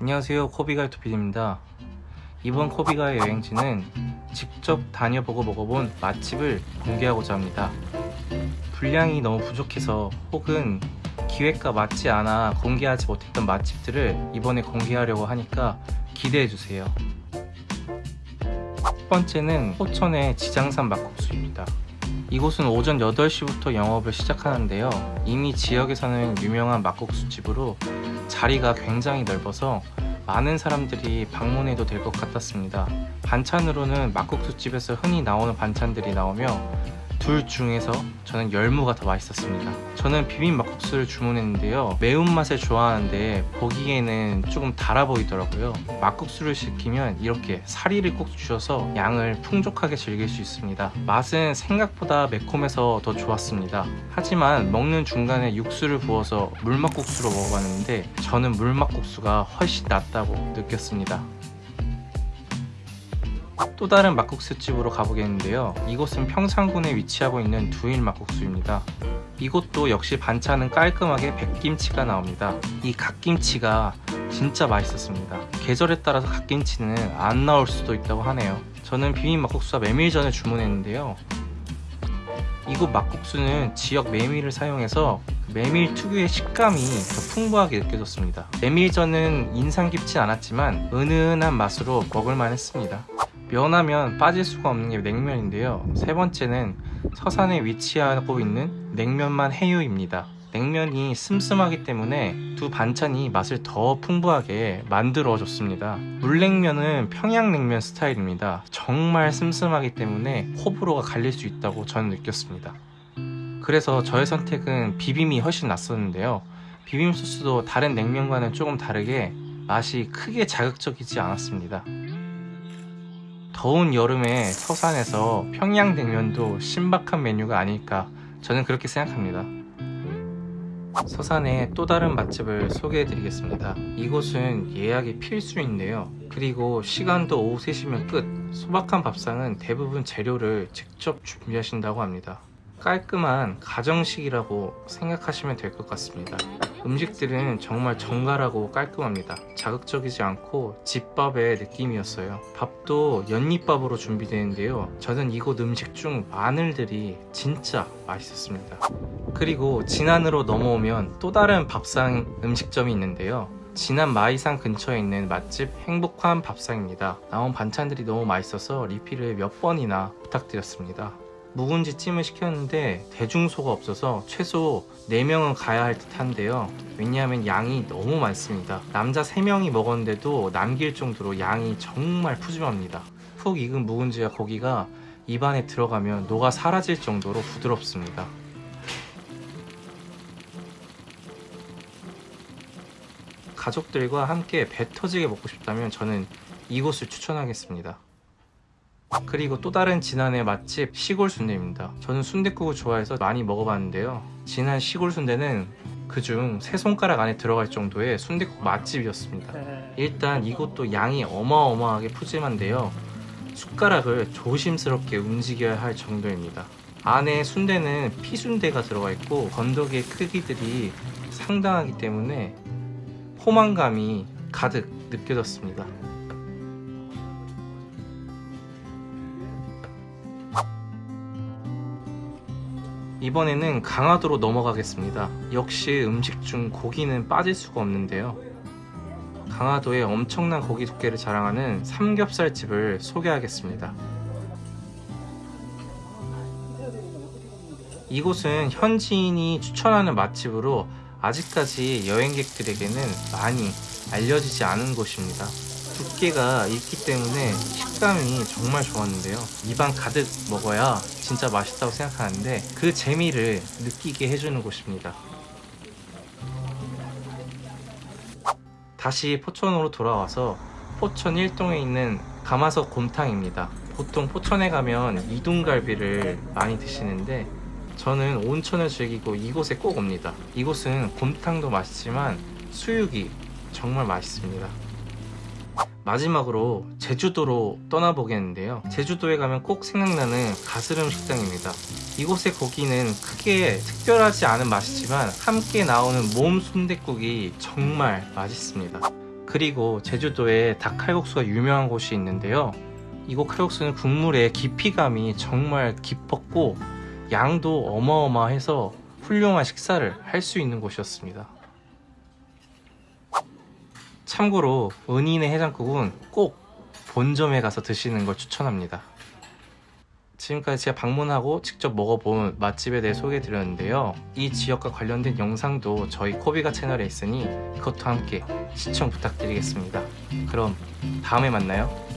안녕하세요. 코비가이토피디입니다. 이번 코비가의 여행지는 직접 다녀보고 먹어본 맛집을 공개하고자 합니다. 분량이 너무 부족해서 혹은 기획과 맞지 않아 공개하지 못했던 맛집들을 이번에 공개하려고 하니까 기대해주세요. 첫 번째는 호천의 지장산 막국수입니다 이곳은 오전 8시부터 영업을 시작하는데요. 이미 지역에서는 유명한 막국수집으로 자리가 굉장히 넓어서 많은 사람들이 방문해도 될 것 같았습니다. 반찬으로는 막국수집에서 흔히 나오는 반찬들이 나오며 둘 중에서 저는 열무가 더 맛있었습니다. 저는 비빔 막국수를 주문했는데요. 매운맛을 좋아하는데 보기에는 조금 달아 보이더라고요. 막국수를 시키면 이렇게 사리를 꼭 주셔서 양을 풍족하게 즐길 수 있습니다. 맛은 생각보다 매콤해서 더 좋았습니다. 하지만 먹는 중간에 육수를 부어서 물막국수로 먹어봤는데 저는 물막국수가 훨씬 낫다고 느꼈습니다 또 다른 막국수집으로 가보겠는데요. 이곳은 평창군에 위치하고 있는 두일 막국수입니다. 이곳도 역시 반찬은 깔끔하게 백김치가 나옵니다. 이 갓김치가 진짜 맛있었습니다. 계절에 따라서 갓김치는 안 나올 수도 있다고 하네요. 저는 비빔 막국수와 메밀 전을 주문했는데요. 이곳 막국수는 지역 메밀을 사용해서 메밀 특유의 식감이 더 풍부하게 느껴졌습니다. 메밀전은 인상 깊진 않았지만 은은한 맛으로 먹을만 했습니다 면하면 빠질 수가 없는 게 냉면인데요. 세 번째는 서산에 위치하고 있는 냉면만 해유입니다. 냉면이 슴슴하기 때문에 두 반찬이 맛을 더 풍부하게 만들어 줬습니다. 물냉면은 평양냉면 스타일입니다. 정말 슴슴하기 때문에 호불호가 갈릴 수 있다고 저는 느꼈습니다. 그래서 저의 선택은 비빔이 훨씬 낫었는데요. 비빔 소스도 다른 냉면과는 조금 다르게 맛이 크게 자극적이지 않았습니다 더운 여름에 서산에서 평양냉면도 신박한 메뉴가 아닐까 저는 그렇게 생각합니다. 서산의 또 다른 맛집을 소개해 드리겠습니다. 이곳은 예약이 필수인데요. 그리고 시간도 오후 3시면 끝. 소박한 밥상은 대부분 재료를 직접 준비하신다고 합니다 깔끔한 가정식이라고 생각하시면 될 것 같습니다. 음식들은 정말 정갈하고 깔끔합니다. 자극적이지 않고 집밥의 느낌이었어요. 밥도 연잎밥으로 준비되는데요. 저는 이곳 음식 중 마늘들이 진짜 맛있었습니다. 그리고 진안으로 넘어오면 또 다른 밥상 음식점이 있는데요. 진안 마이산 근처에 있는 맛집 행복한 밥상입니다. 나온 반찬들이 너무 맛있어서 리필을 몇 번이나 부탁드렸습니다 묵은지 찜을 시켰는데 대중소가 없어서 최소 4명은 가야 할 듯 한데요. 왜냐하면 양이 너무 많습니다. 남자 3명이 먹었는데도 남길 정도로 양이 정말 푸짐합니다. 푹 익은 묵은지와 고기가 입안에 들어가면 녹아 사라질 정도로 부드럽습니다. 가족들과 함께 배 터지게 먹고 싶다면 저는 이곳을 추천하겠습니다 그리고 또 다른 진안의 맛집 시골 순대입니다. 저는 순대국을 좋아해서 많이 먹어봤는데요. 진안 시골 순대는 그중 세 손가락 안에 들어갈 정도의 순대국 맛집이었습니다. 일단 이곳도 양이 어마어마하게 푸짐한데요. 숟가락을 조심스럽게 움직여야 할 정도입니다. 안에 순대는 피순대가 들어가 있고 건더기의 크기들이 상당하기 때문에 포만감이 가득 느껴졌습니다 이번에는 강화도로 넘어가겠습니다. 역시 음식 중 고기는 빠질 수가 없는데요. 강화도의 엄청난 고기 두께를 자랑하는 삼겹살집을 소개하겠습니다. 이곳은 현지인이 추천하는 맛집으로 아직까지 여행객들에게는 많이 알려지지 않은 곳입니다 두께가 있기 때문에 식감이 정말 좋았는데요. 입안 가득 먹어야 진짜 맛있다고 생각하는데 그 재미를 느끼게 해주는 곳입니다. 다시 포천으로 돌아와서 포천 1동에 있는 가마석 곰탕입니다. 보통 포천에 가면 이둥갈비를 많이 드시는데 저는 온천을 즐기고 이곳에 꼭 옵니다. 이곳은 곰탕도 맛있지만 수육이 정말 맛있습니다 마지막으로 제주도로 떠나보겠는데요 제주도에 가면 꼭 생각나는 가스름 식당입니다 이곳의 고기는 크게 특별하지 않은 맛이지만 함께 나오는 몸 순댓국이 정말 맛있습니다 그리고 제주도에 닭칼국수가 유명한 곳이 있는데요. 이곳 칼국수는 국물의 깊이감이 정말 깊었고 양도 어마어마해서 훌륭한 식사를 할 수 있는 곳이었습니다. 참고로 은인의 해장국은 꼭 본점에 가서 드시는 걸 추천합니다. 지금까지 제가 방문하고 직접 먹어본 맛집에 대해 소개해 드렸는데요. 이 지역과 관련된 영상도 저희 코비가 채널에 있으니 그것도 함께 시청 부탁드리겠습니다. 그럼 다음에 만나요.